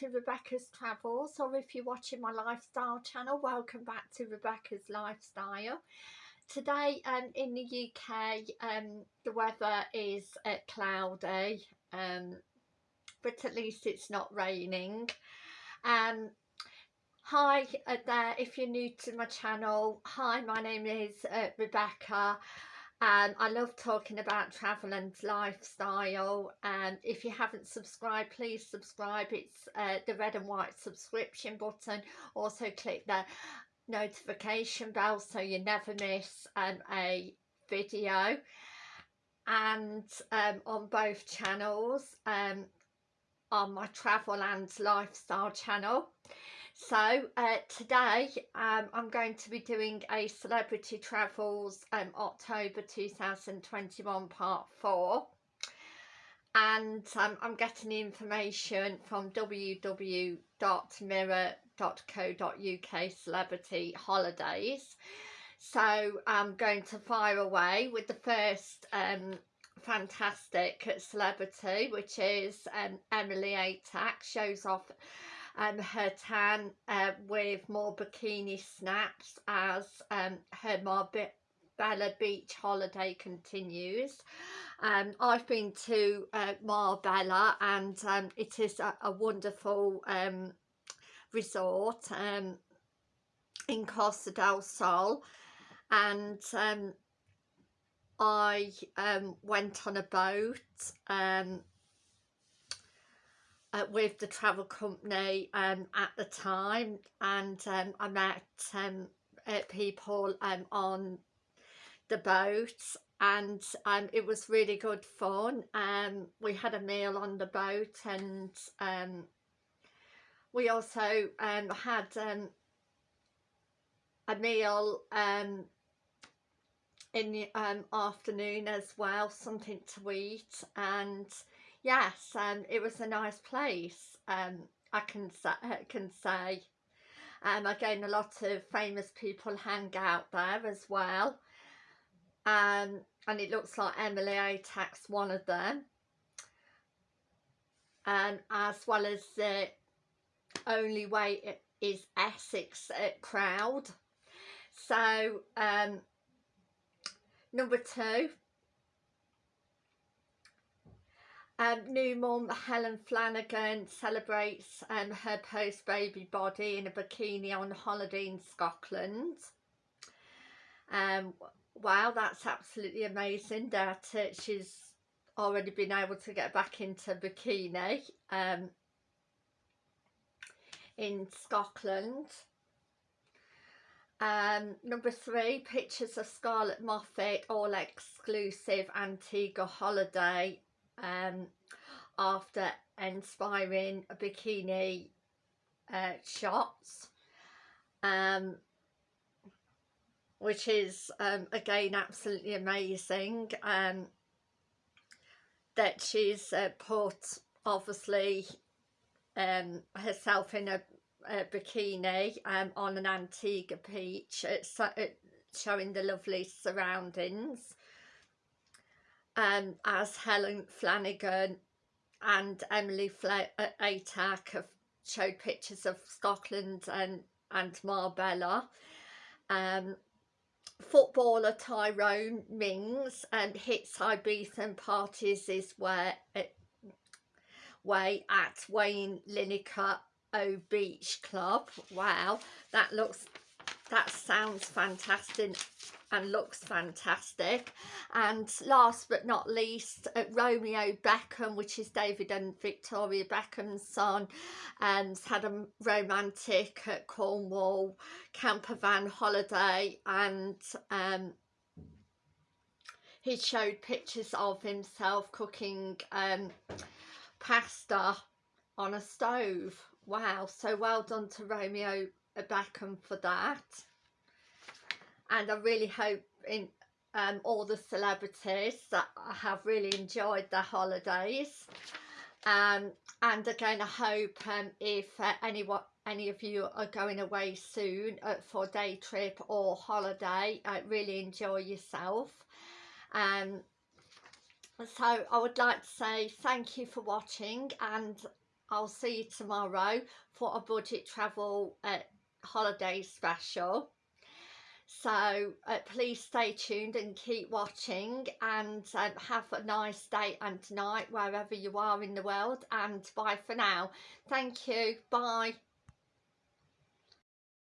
to Rebecca's Travels or if you're watching my lifestyle channel welcome back to Rebecca's Lifestyle. Today um, in the UK um, the weather is uh, cloudy um, but at least it's not raining. Um, hi uh, there if you're new to my channel. Hi my name is uh, Rebecca and I love talking about travel and lifestyle and if you haven't subscribed please subscribe. It's uh, the red and white subscription button. Also click the notification bell so you never miss um, a video. And um, on both channels um, on my travel and lifestyle channel so uh, today um, I'm going to be doing a Celebrity Travels um, October 2021 part 4 and um, I'm getting the information from www.mirror.co.uk celebrity holidays. So I'm going to fire away with the first um, fantastic celebrity which is um, Emily Atack. Shows off um, her tan uh, with more bikini snaps as um, her Marbella Beach holiday continues. Um, I've been to uh, Marbella and um, it is a, a wonderful um, resort um, in Costa del Sol and um, I um, went on a boat um, uh, with the travel company um, at the time and um, I met um, uh, people um, on the boat and um, it was really good fun. Um, we had a meal on the boat and um, we also um, had um, a meal um, in the um, afternoon as well something to eat and yes um it was a nice place um i can say can say. Um again a lot of famous people hang out there as well. Um and it looks like emily atack's one of them. Um as well as the only way is essex uh, crowd. So um number two Um, new mum Helen Flanagan celebrates um, her post-baby body in a bikini on holiday in Scotland. Um, wow, that's absolutely amazing that uh, she's already been able to get back into bikini um, in Scotland. Um, number three, pictures of Scarlett Moffatt, all exclusive Antigua holiday um, after inspiring bikini uh, shots um, which is um, again absolutely amazing um, that she's uh, put obviously um, herself in a, a bikini um, on an Antigua beach it's, uh, showing the lovely surroundings um, as Helen Flanagan and Emily uh, Atack have showed pictures of Scotland and, and Marbella. Um, footballer Tyrone Mings and hits Ibiza and parties is where it, way at Wayne Lineker O Beach Club. Wow, that looks that sounds fantastic and looks fantastic. And last but not least uh, Romeo Beckham which is David and Victoria Beckham's son and had a romantic at Cornwall camper van holiday and um, he showed pictures of himself cooking um, pasta on a stove. Wow so well done to Romeo Beckham for that. And I really hope in um, all the celebrities that have really enjoyed their holidays. Um, and again I hope um, if uh, anyone any of you are going away soon uh, for day trip or holiday uh, really enjoy yourself. Um, so I would like to say thank you for watching and I'll see you tomorrow for a budget travel uh, holiday special. So uh, please stay tuned and keep watching and um, have a nice day and night wherever you are in the world and bye for now. Thank you. Bye